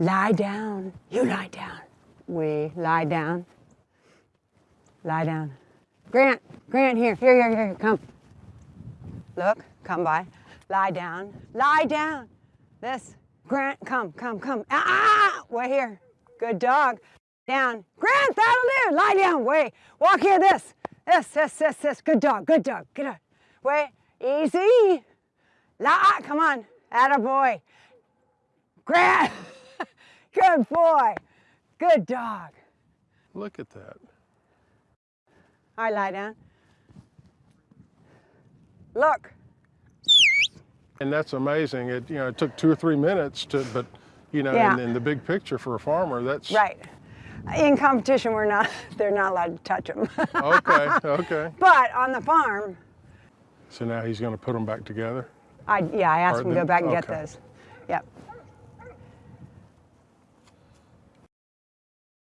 Lie down. You lie down. We lie down. Lie down. Grant, Grant, here, here, here, here, come. Look, come by. Lie down. Lie down. This. Grant, come, come, come. Ah, way here. Good dog. Down. Grant, that'll do. Lie down. Way. Walk here. This. This, this, this, this. Good dog. Good dog. Good dog. Way. Easy. Lie. Come on. Atta boy. Grant. Good boy. Good dog. Look at that. All right, lie down. Look. And that's amazing. It, you know, it took two or three minutes to, but, you know, Yeah. in, in the big picture for a farmer, that's. Right. In competition, we're not, they're not allowed to touch them. Okay, okay. but on the farm, So now he's gonna put them back together? I, yeah, I asked him to go back and get those. those.